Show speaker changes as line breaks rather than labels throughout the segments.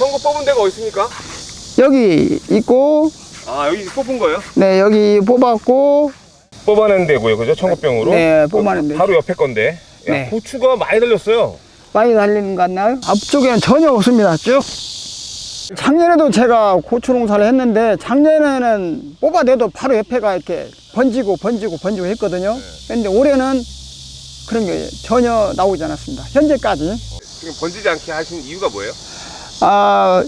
청구 뽑은 데가 어디 있습니까?
여기 있고
아 여기 뽑은 거예요?
네 여기 뽑았고
뽑아낸 데고요 그죠? 청구병으로
네, 뽑아낸 데.
바로 옆에 건데 야,
네.
고추가 많이 달렸어요
많이 달리는 것 같나요? 앞쪽에는 전혀 없습니다 쭉 작년에도 제가 고추 농사를 했는데 작년에는 뽑아내도 바로 옆에가 이렇게 번지고 번지고 번지고 했거든요 근데 올해는 그런 게 전혀 나오지 않았습니다 현재까지
지금 번지지 않게 하신 이유가 뭐예요?
아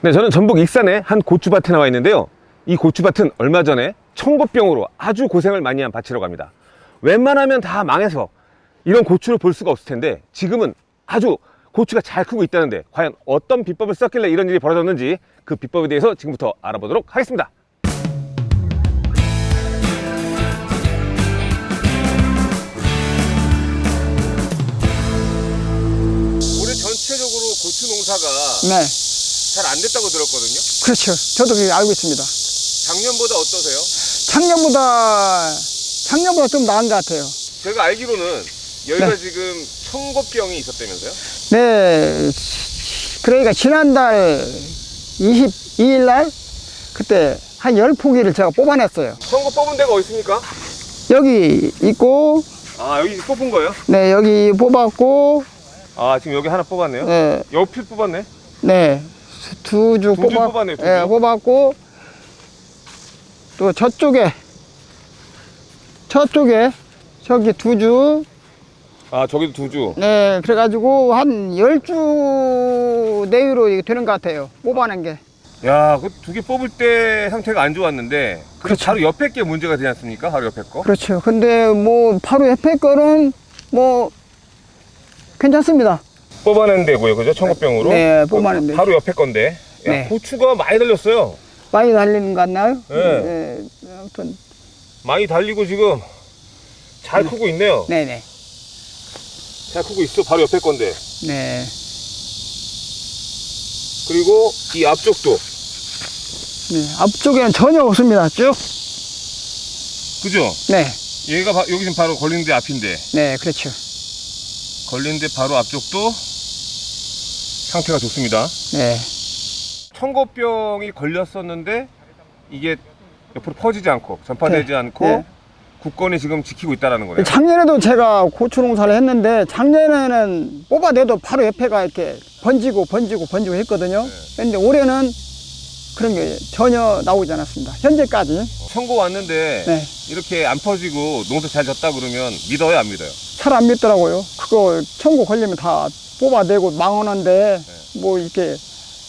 네, 저는 전북 익산의 한 고추밭에 나와 있는데요. 이 고추밭은 얼마 전에 청고병으로 아주 고생을 많이 한 밭이라고 합니다. 웬만하면 다 망해서 이런 고추를 볼 수가 없을 텐데 지금은 아주 고추가 잘 크고 있다는데 과연 어떤 비법을 썼길래 이런 일이 벌어졌는지 그 비법에 대해서 지금부터 알아보도록 하겠습니다. 농사가
네,
잘 안 됐다고 들었거든요.
그렇죠. 저도 그렇게 알고 있습니다.
작년보다 어떠세요?
작년보다 작년보다 좀 나은 것 같아요.
제가 알기로는 여기가
네.
지금 청고병이 있었다면서요?
네, 그러니까 지난달 22일 날 그때 한 10포기를 제가 뽑아냈어요.
청고 뽑은 데가 어디 있습니까?
여기 있고,
아 여기 뽑은 거예요?
네, 여기 뽑았고,
아 지금 여기 하나 뽑았네요.
네,
옆을 뽑았네.
네,
두 주
뽑았,
뽑았네요, 두
네,
주.
뽑았고, 또 저쪽에, 저쪽에, 저기 두 주,
아 저기도 두 주.
네, 그래가지고 한 10주 내외로 이게 되는 것 같아요. 뽑아낸 게.
야, 그 두 개 뽑을 때 상태가 안 좋았는데 그
그렇죠.
바로 옆에 게 문제가 되지 않습니까? 바로 옆에 거.
그렇죠. 근데 뭐 바로 옆에 거는 뭐 괜찮습니다.
뽑아낸 데고요, 그죠? 청고병으로.
네, 뽑아낸 데.
바로 옆에 건데. 야,
네.
고추가 많이 달렸어요.
많이 달리는 것 같나요?
네.
네, 아무튼
많이 달리고 지금 잘 크고 있네요.
네네.
잘 크고 있어. 바로 옆에 건데.
네.
그리고 이 앞쪽도.
네. 앞쪽에는 전혀 없습니다. 쭉.
그죠?
네.
얘가 바- 여기 지금 바로 걸린 데 앞인데.
네, 그렇죠.
걸린 데 바로 앞쪽도 상태가 좋습니다.
네.
청고병이 걸렸었는데 이게 옆으로 퍼지지 않고 전파되지
네.
않고
네.
국건이 지금 지키고 있다는 거네요.
작년에도 제가 고추 농사를 했는데 작년에는 뽑아내도 바로 옆에가 이렇게 번지고 번지고 번지고 했거든요. 근데 올해는 그런 게 전혀 나오지 않았습니다. 현재까지.
청고 왔는데
네.
이렇게 안 퍼지고 농사 잘 졌다 그러면 믿어요 안 믿어요?
잘 안 믿더라고요. 그거 청구 걸리면 다 뽑아내고 망하는데 뭐 이렇게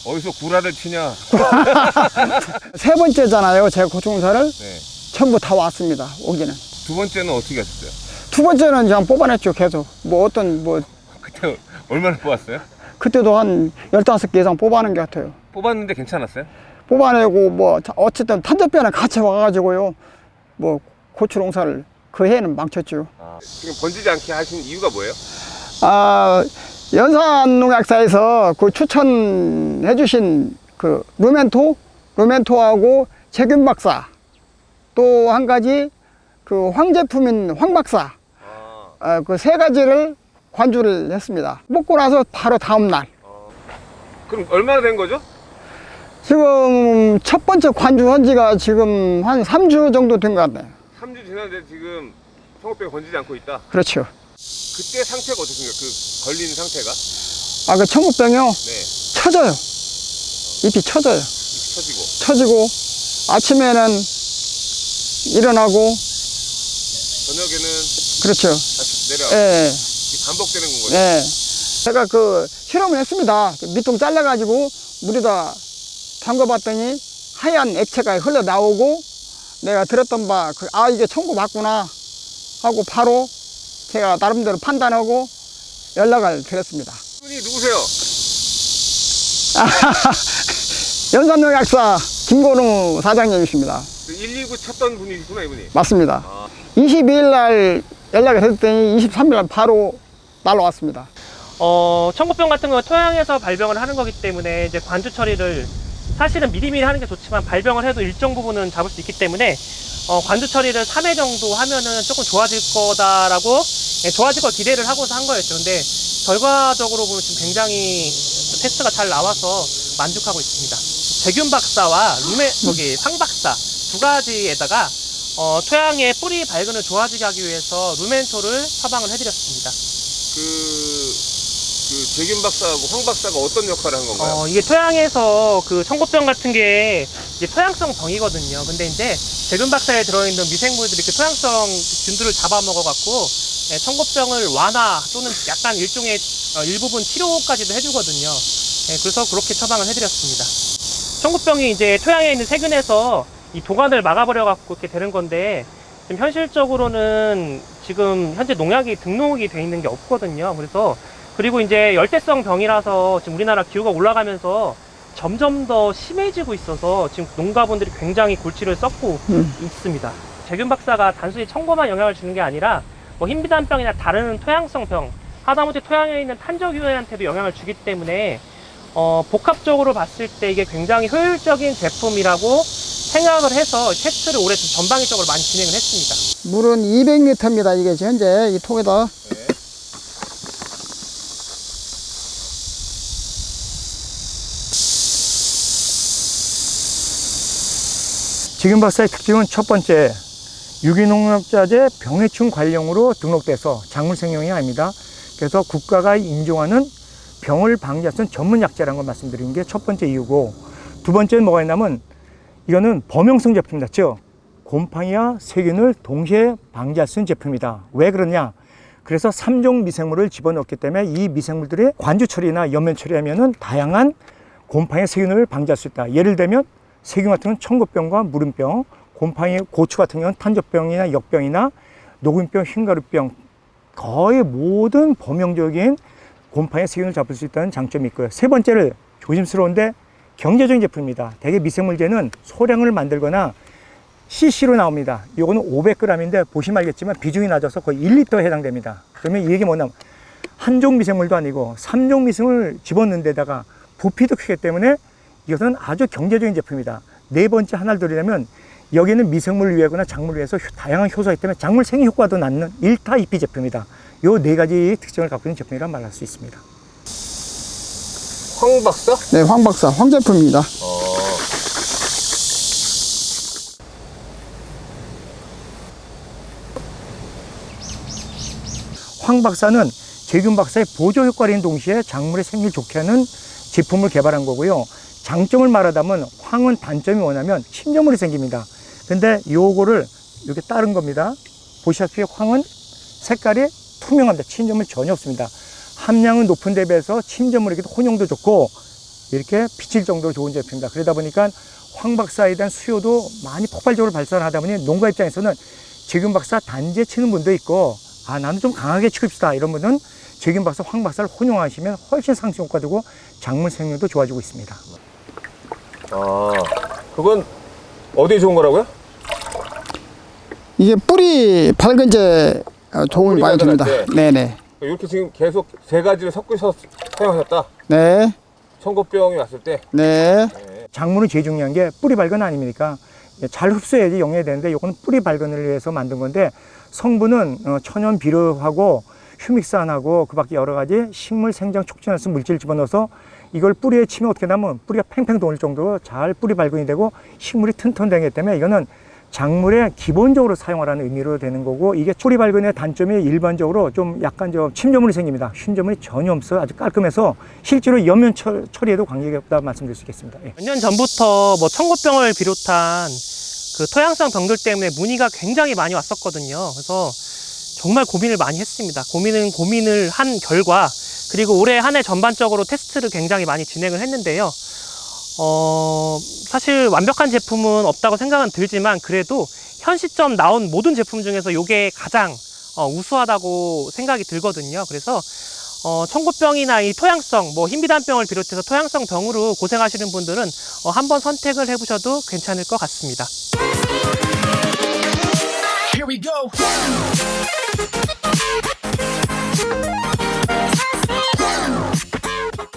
어디서 구라를 치냐?
세 번째잖아요. 제가 고추농사를
네.
전부 다 왔습니다. 오기는.
두 번째는 어떻게 하셨어요?
두 번째는 그냥 뽑아냈죠. 계속. 뭐 어떤 뭐
그때 얼마나 뽑았어요?
그때도 한 15개 이상 뽑아낸 것 같아요.
뽑았는데 괜찮았어요?
뽑아내고 뭐 자- 어쨌든 탄저병을 같이 와가지고요. 뭐 고추 농사를 그 해는 망쳤죠.
아, 지금 번지지 않게 하신 이유가 뭐예요?
아 연산농약사에서 그 추천해 주신 그 루멘토, 루멘토하고 재균 박사 또 한 가지 그 황제품인 황 박사
아,
그세 가지를 관주를 했습니다. 먹고 나서 바로 다음 날
그럼 얼마나 된 거죠?
지금 첫 번째 관주한 지가 지금 한 3주 정도 된 것 같네요.
3주 지났는데 지금 청고병이 번지지 않고 있다.
그렇죠.
그때 상태가 어떻습니까? 그 걸린 상태가?
아, 그 청국병이요.
네,
쳐져요. 잎이 쳐져요.
잎이 터지고.
쳐지고, 아침에는 일어나고,
저녁에는
그렇죠.
다시 내려.
예,
이게 반복되는 건 거죠.
예. 제가 그 실험을 했습니다. 그 밑통 잘라가지고 물에다 담가봤더니 하얀 액체가 흘러나오고 내가 들었던 바, 그, 아, 이게 청구 맞구나 하고 바로 제가 나름대로 판단하고 연락을 드렸습니다.
분이 누구세요?
연산농약사 김건우 사장님이십니다.
그119 찾던 분이시구나 이분이.
맞습니다.
아.
22일 날 연락을 했더니 23일 날 바로 날라왔습니다.
어, 청고병 같은 경우는 토양에서 발병을 하는 거기 때문에 이제 관주 처리를 사실은 미리미리 하는 게 좋지만 발병을 해도 일정 부분은 잡을 수 있기 때문에 어, 관주 처리를 3회 정도 하면은 조금 좋아질 거다라고 예, 좋아질 걸 기대를 하고서 한 거였죠. 근데 결과적으로 보면 지금 굉장히 테스트가 잘 나와서 만족하고 있습니다. 재균 박사와 루메 저기 황 박사 두 가지에다가 어, 토양의 뿌리 발근을 좋아지게 하기 위해서 루멘토를 처방을 해드렸습니다.
그, 그 재균 박사하고 황 박사가 어떤 역할을 한 건가요?
어, 이게 토양에서 그 청고병 같은 게 이제 토양성 병이거든요. 근데 이제 재균 박사에 들어있는 미생물들이 그 토양성 균들을 잡아먹어갖고 예, 청고병을 완화 또는 약간 일종의 어, 일부분 치료까지도 해주거든요. 예, 그래서 그렇게 처방을 해드렸습니다. 청고병이 이제 토양에 있는 세균에서 이 도관을 막아버려갖고 이렇게 되는 건데 지금 현실적으로는 지금 현재 농약이 등록이 돼 있는 게 없거든요. 그래서 그리고 이제 열대성 병이라서 지금 우리나라 기후가 올라가면서 점점 더 심해지고 있어서 지금 농가분들이 굉장히 골치를 썩고
음.
있습니다. 재균 박사가 단순히 청고만 영향을 주는 게 아니라 뭐 흰비단병이나 다른 토양성 병, 하다못해 토양에 있는 탄저균한테도 영향을 주기 때문에 어, 복합적으로 봤을 때 이게 굉장히 효율적인 제품이라고 생각을 해서 테스트를 올해 좀 전방위적으로 많이 진행을 했습니다.
물은 200리터입니다. 이게 현재 이 통에다.
지금 박사의 특징은 첫 번째, 유기농약자재 병해충 관령으로 등록돼서 작물 생명이 아닙니다. 그래서 국가가 인정하는 병을 있는 전문 약재라는 걸 말씀드리는 게 첫 번째 이유고 두 번째는 뭐가 있냐면 이거는 범용성 제품이다. 즉 곰팡이와 세균을 동시에 방지할 수 있는 제품이다. 왜 그러냐? 그래서 삼종 미생물을 집어넣기 때문에 이 미생물들이 관주 처리나 연면 처리하면 은 다양한 곰팡이 세균을 방지할 수 있다. 예를 들면 세균 같은 경우는 청고병과 무름병, 곰팡이 고추 같은 경우는 탄저병이나 역병이나 녹음병, 흰가루병 거의 모든 범용적인 곰팡이 세균을 잡을 수 있다는 장점이 있고요. 세 번째를 조심스러운데 경제적인 제품입니다. 대개 미생물제는 소량을 만들거나 CC로 나옵니다. 이거는 500g인데 보시면 알겠지만 비중이 낮아서 거의 1리터에 해당됩니다. 그러면 이 얘기 뭐냐면 한종 미생물도 아니고 삼종 미생물 집어넣는 데다가 부피도 크기 때문에 이것은 아주 경제적인 제품이다. 네 번째 하나를 드리려면 여기는 미생물을 위하거나 작물을 위해서 효- 다양한 효소가 있기 때문에 작물 생리 효과도 낳는 1타 2피 제품이다. 요 네 가지 특징을 갖고 있는 제품이라 말할 수 있습니다.
황 박사?
네, 황 박사, 황 제품입니다.
황 박사는 제균 박사의 보조 효과를 있는 동시에 작물의 생리를 좋게 하는 제품을 개발한 거고요. 장점을 말하자면 황은 단점이 뭐냐면 침전물이 생깁니다. 근데 요거를 이렇게 따른 겁니다. 보시다시피 황은 색깔이 투명합니다. 침전물 전혀 없습니다. 함량은 높은 데 비해서 침전물에게도 혼용도 좋고 이렇게 비칠 정도로 좋은 제품입니다. 그러다 보니까 황 박사에 대한 수요도 많이 폭발적으로 발산하다 보니 농가 입장에서는 재균 박사 단지에 치는 분도 있고 아 나는 좀 강하게 치읍시다 이런 분은 재균 박사, 황 박사를 혼용하시면 훨씬 상승 효과 되고 작물 생명도 좋아지고 있습니다.
아, 그건 어디에 좋은 거라고요?
이게 뿌리 밝은제 어, 도움을 많이 줍니다. 네네.
이렇게 지금 계속 세 가지를 섞으셔서 사용하셨다.
네.
청고병이 왔을 때.
네.
작물은 제일 중요한 게 뿌리 발근 아닙니까? 잘 흡수해야지 영양이 되는데 이거는 뿌리 발근을 위해서 만든 건데 성분은 어, 천연 비료하고 휴믹산하고 그 밖에 여러 가지 식물 생장 촉진할 수 있는 물질을 집어넣어서 이걸 뿌리에 치면 어떻게 되냐면 뿌리가 팽팽 도는 정도로 잘 뿌리 발근이 되고 식물이 튼튼되기 때문에 이거는 작물에 기본적으로 사용하라는 의미로 되는 거고 이게 뿌리 발근의 단점이 일반적으로 좀 약간 좀 침전물이 생깁니다. 흰점물이 전혀 없어 아주 깔끔해서 실제로 연면 처, 처리에도 관계가 없다 말씀드릴 수 있겠습니다. 예.
몇년 전부터 뭐 청고병을 비롯한 그 토양성 병들 때문에 문의가 굉장히 많이 왔었거든요. 그래서 정말 고민을 많이 했습니다. 고민은 고민을 한 결과 그리고 올해 한 해 전반적으로 테스트를 굉장히 많이 진행을 했는데요. 어, 사실 완벽한 제품은 없다고 생각은 들지만 그래도 현 시점 나온 모든 제품 중에서 이게 가장 어, 우수하다고 생각이 들거든요. 그래서 어, 청고병이나 이 토양성, 뭐 흰비단병을 비롯해서 토양성 병으로 고생하시는 분들은 어, 한번 선택을 해보셔도 괜찮을 것 같습니다.